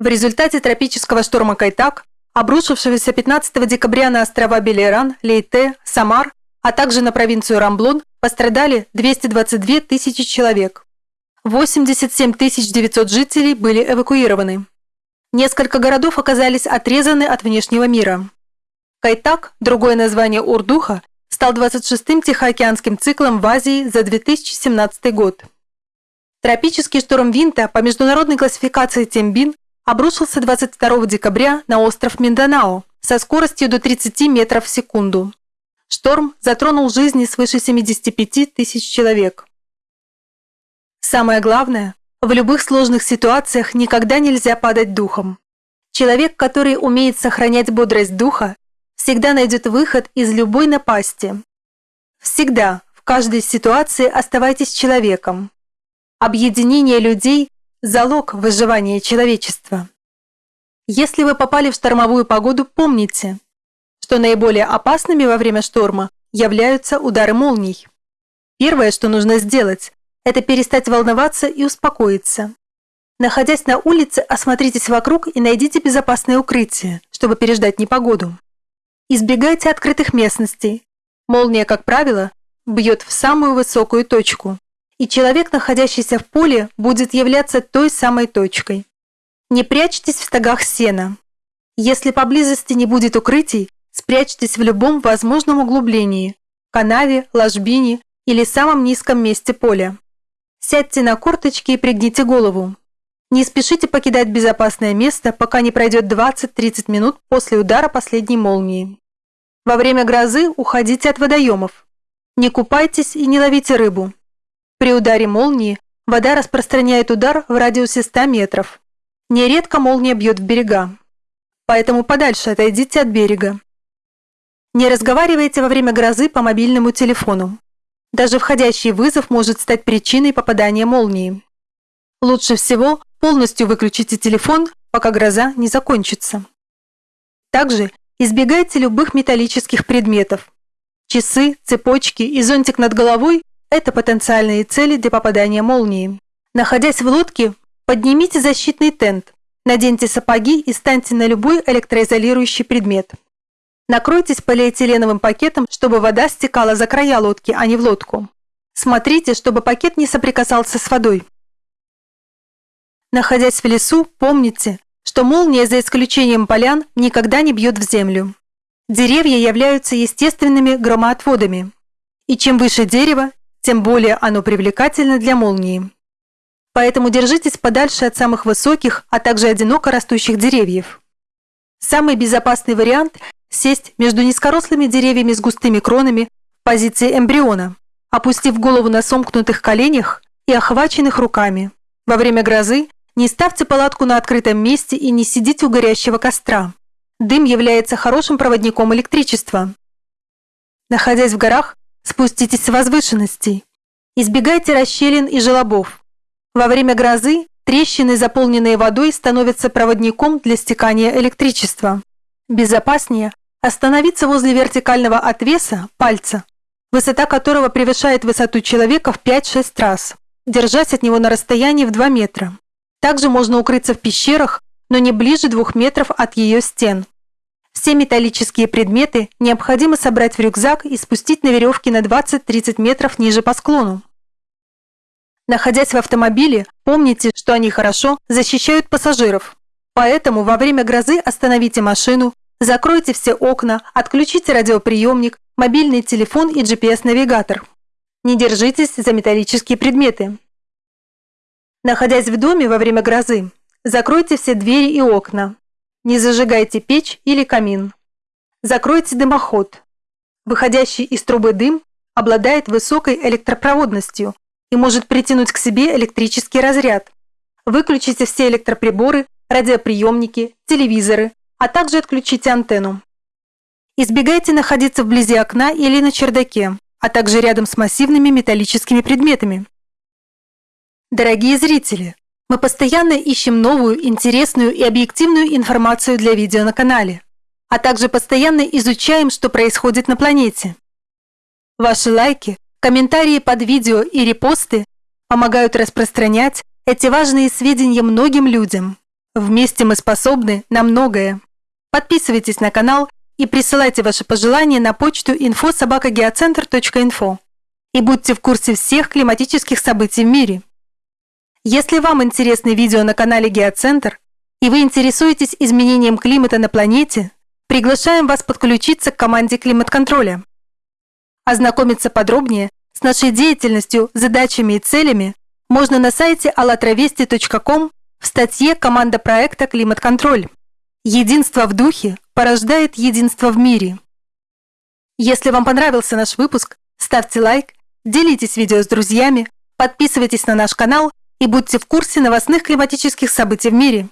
В результате тропического шторма Кайтак, обрушившегося 15 декабря на острова Белеран, Лейте, Самар, а также на провинцию Рамблон, пострадали 222 тысячи человек. 87 900 жителей были эвакуированы. Несколько городов оказались отрезаны от внешнего мира. Кайтак, другое название Урдуха, стал 26-м Тихоокеанским циклом в Азии за 2017 год. Тропический шторм Винта по международной классификации Тембин обрушился 22 декабря на остров Минданао со скоростью до 30 метров в секунду. Шторм затронул жизни свыше 75 тысяч человек. Самое главное, в любых сложных ситуациях никогда нельзя падать духом. Человек, который умеет сохранять бодрость духа, всегда найдет выход из любой напасти. Всегда, в каждой ситуации оставайтесь человеком. Объединение людей – залог выживания человечества. Если вы попали в штормовую погоду, помните, что наиболее опасными во время шторма являются удары молний. Первое, что нужно сделать, это перестать волноваться и успокоиться. Находясь на улице, осмотритесь вокруг и найдите безопасное укрытие, чтобы переждать непогоду. Избегайте открытых местностей. Молния, как правило, бьет в самую высокую точку, и человек, находящийся в поле, будет являться той самой точкой. Не прячьтесь в стогах сена. Если поблизости не будет укрытий, спрячьтесь в любом возможном углублении – канаве, ложбине или самом низком месте поля. Сядьте на корточки и пригните голову. Не спешите покидать безопасное место, пока не пройдет 20-30 минут после удара последней молнии. Во время грозы уходите от водоемов. Не купайтесь и не ловите рыбу. При ударе молнии вода распространяет удар в радиусе 100 метров. Нередко молния бьет в берега. Поэтому подальше отойдите от берега. Не разговаривайте во время грозы по мобильному телефону. Даже входящий вызов может стать причиной попадания молнии. Лучше всего полностью выключите телефон, пока гроза не закончится. Также Избегайте любых металлических предметов. Часы, цепочки и зонтик над головой – это потенциальные цели для попадания молнии. Находясь в лодке, поднимите защитный тент, наденьте сапоги и станьте на любой электроизолирующий предмет. Накройтесь полиэтиленовым пакетом, чтобы вода стекала за края лодки, а не в лодку. Смотрите, чтобы пакет не соприкасался с водой. Находясь в лесу, помните, что молния, за исключением полян, никогда не бьет в землю. Деревья являются естественными громоотводами. И чем выше дерево, тем более оно привлекательно для молнии. Поэтому держитесь подальше от самых высоких, а также одиноко растущих деревьев. Самый безопасный вариант – сесть между низкорослыми деревьями с густыми кронами в позиции эмбриона, опустив голову на сомкнутых коленях и охваченных руками. Во время грозы не ставьте палатку на открытом месте и не сидите у горящего костра. Дым является хорошим проводником электричества. Находясь в горах, спуститесь с возвышенностей. Избегайте расщелин и желобов. Во время грозы трещины, заполненные водой, становятся проводником для стекания электричества. Безопаснее остановиться возле вертикального отвеса, пальца, высота которого превышает высоту человека в 5-6 раз, держась от него на расстоянии в 2 метра. Также можно укрыться в пещерах, но не ближе двух метров от ее стен. Все металлические предметы необходимо собрать в рюкзак и спустить на веревке на 20-30 метров ниже по склону. Находясь в автомобиле, помните, что они хорошо защищают пассажиров. Поэтому во время грозы остановите машину, закройте все окна, отключите радиоприемник, мобильный телефон и GPS-навигатор. Не держитесь за металлические предметы. Находясь в доме во время грозы, закройте все двери и окна. Не зажигайте печь или камин. Закройте дымоход. Выходящий из трубы дым обладает высокой электропроводностью и может притянуть к себе электрический разряд. Выключите все электроприборы, радиоприемники, телевизоры, а также отключите антенну. Избегайте находиться вблизи окна или на чердаке, а также рядом с массивными металлическими предметами. Дорогие зрители, мы постоянно ищем новую, интересную и объективную информацию для видео на канале, а также постоянно изучаем, что происходит на планете. Ваши лайки, комментарии под видео и репосты помогают распространять эти важные сведения многим людям. Вместе мы способны на многое. Подписывайтесь на канал и присылайте ваши пожелания на почту info.sobakagеоцентр.info и будьте в курсе всех климатических событий в мире. Если вам интересны видео на канале Геоцентр и вы интересуетесь изменением климата на планете, приглашаем вас подключиться к команде климат-контроля. Ознакомиться подробнее с нашей деятельностью, задачами и целями можно на сайте allatravesti.com в статье «Команда проекта «Климат-контроль». Единство в духе порождает единство в мире. Если вам понравился наш выпуск, ставьте лайк, делитесь видео с друзьями, подписывайтесь на наш канал и будьте в курсе новостных климатических событий в мире.